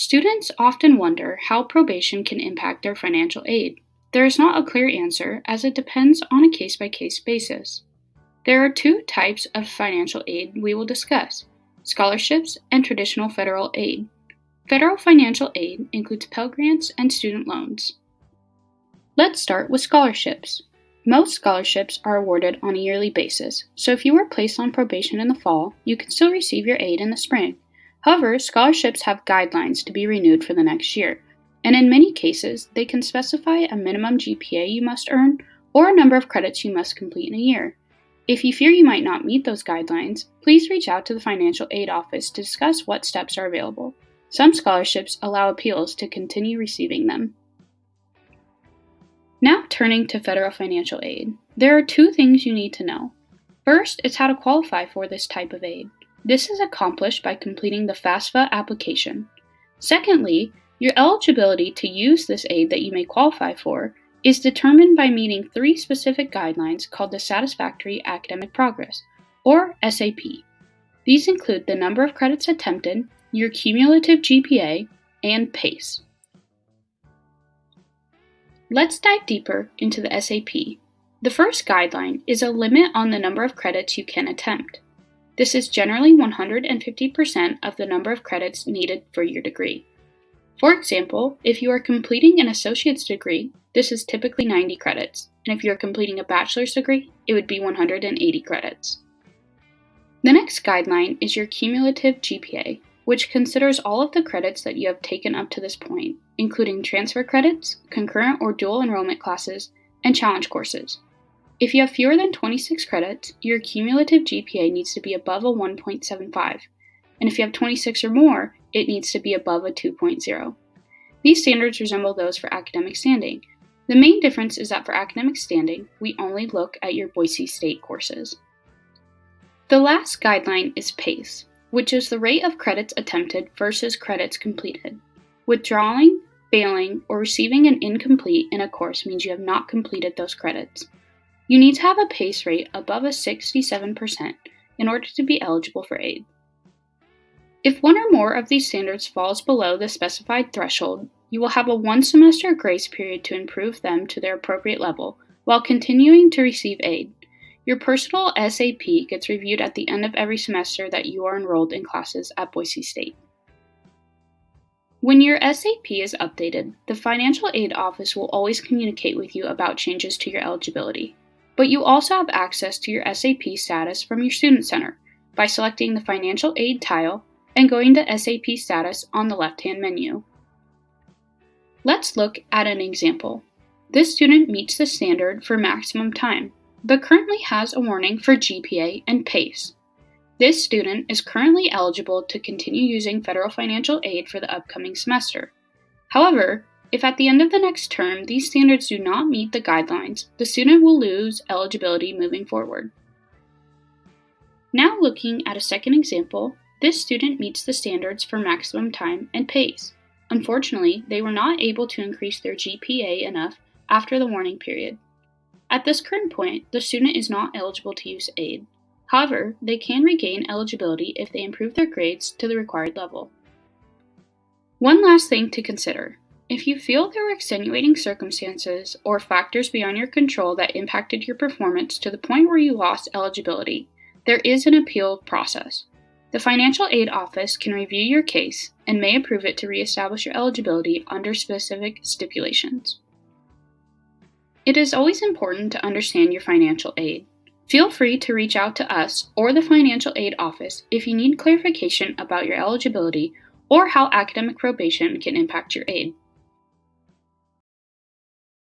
Students often wonder how probation can impact their financial aid. There is not a clear answer as it depends on a case by case basis. There are two types of financial aid we will discuss scholarships and traditional federal aid. Federal financial aid includes Pell Grants and student loans. Let's start with scholarships. Most scholarships are awarded on a yearly basis, so if you were placed on probation in the fall, you can still receive your aid in the spring. However, scholarships have guidelines to be renewed for the next year, and in many cases, they can specify a minimum GPA you must earn or a number of credits you must complete in a year. If you fear you might not meet those guidelines, please reach out to the Financial Aid Office to discuss what steps are available. Some scholarships allow appeals to continue receiving them. Now, turning to federal financial aid, there are two things you need to know. First is how to qualify for this type of aid. This is accomplished by completing the FAFSA application. Secondly, your eligibility to use this aid that you may qualify for is determined by meeting three specific guidelines called the Satisfactory Academic Progress, or SAP. These include the number of credits attempted, your cumulative GPA, and PACE. Let's dive deeper into the SAP. The first guideline is a limit on the number of credits you can attempt. This is generally 150% of the number of credits needed for your degree. For example, if you are completing an associate's degree, this is typically 90 credits, and if you are completing a bachelor's degree, it would be 180 credits. The next guideline is your cumulative GPA, which considers all of the credits that you have taken up to this point, including transfer credits, concurrent or dual enrollment classes, and challenge courses. If you have fewer than 26 credits, your cumulative GPA needs to be above a 1.75, and if you have 26 or more, it needs to be above a 2.0. These standards resemble those for academic standing. The main difference is that for academic standing, we only look at your Boise State courses. The last guideline is PACE, which is the rate of credits attempted versus credits completed. Withdrawing, failing, or receiving an incomplete in a course means you have not completed those credits. You need to have a PACE rate above a 67% in order to be eligible for aid. If one or more of these standards falls below the specified threshold, you will have a one semester grace period to improve them to their appropriate level while continuing to receive aid. Your personal SAP gets reviewed at the end of every semester that you are enrolled in classes at Boise State. When your SAP is updated, the Financial Aid Office will always communicate with you about changes to your eligibility but you also have access to your SAP status from your Student Center by selecting the Financial Aid tile and going to SAP status on the left-hand menu. Let's look at an example. This student meets the standard for maximum time, but currently has a warning for GPA and PACE. This student is currently eligible to continue using federal financial aid for the upcoming semester. However, if at the end of the next term these standards do not meet the guidelines, the student will lose eligibility moving forward. Now looking at a second example, this student meets the standards for maximum time and PACE. Unfortunately, they were not able to increase their GPA enough after the warning period. At this current point, the student is not eligible to use aid. However, they can regain eligibility if they improve their grades to the required level. One last thing to consider if you feel there were extenuating circumstances or factors beyond your control that impacted your performance to the point where you lost eligibility, there is an appeal process. The Financial Aid Office can review your case and may approve it to reestablish your eligibility under specific stipulations. It is always important to understand your financial aid. Feel free to reach out to us or the Financial Aid Office if you need clarification about your eligibility or how academic probation can impact your aid.